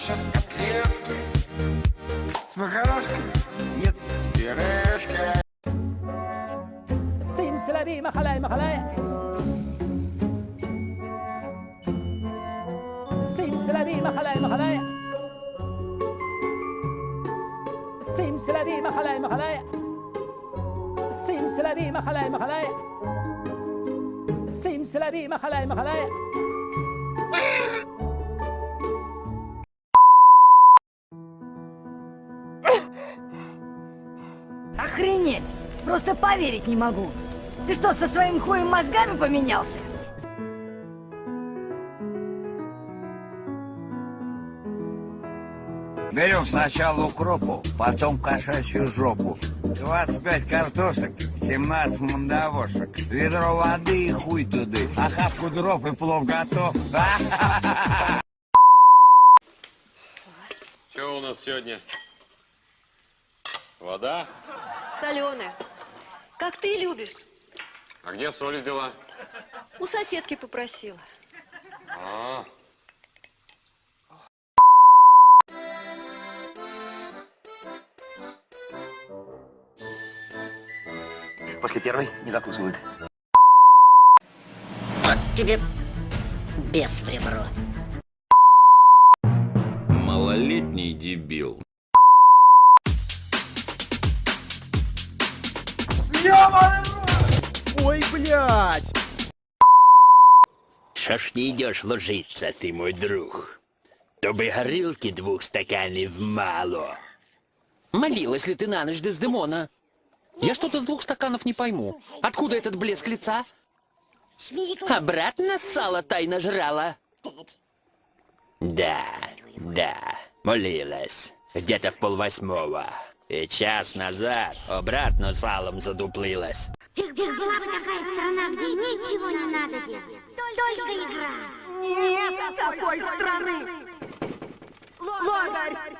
сейчас котлетки С макарошкой, нет, с пюрешкой Сим селаби, махалай, махалай Сим селаби, махалай, махалай Сим селаби, махалай, махалай Сим селаби, махалай, махалай Сим селаби, махалай, махалай Охренеть! Просто поверить не могу. Ты что, со своим хуем мозгами поменялся? Берем сначала укропу, потом кошачью жопу. 25 картошек, 17 мандавошек. Ведро воды и хуй туды. Охапку дров и плов готов. Что у нас сегодня? Вода? Соленая. Как ты любишь. А где соль взяла? У соседки попросила. А, После первой не закусывают. Вот тебе без в ребро. Малолетний дебил. Ой, блядь! Що ж не йдеш ложиться, ти мой друг? То би горілки двух стаканів мало. Молилась ли ты на ночь Дездемона? Я что-то с двух стаканов не пойму. Откуда этот блеск лица? Обратно сало тайно жрала? Да, да, молилась. Где-то в полвосьмого. И час назад обратно салом задуплилась. Была бы такая страна, где ничего не надо делать, только играть. Нет такой страны! Лодырь!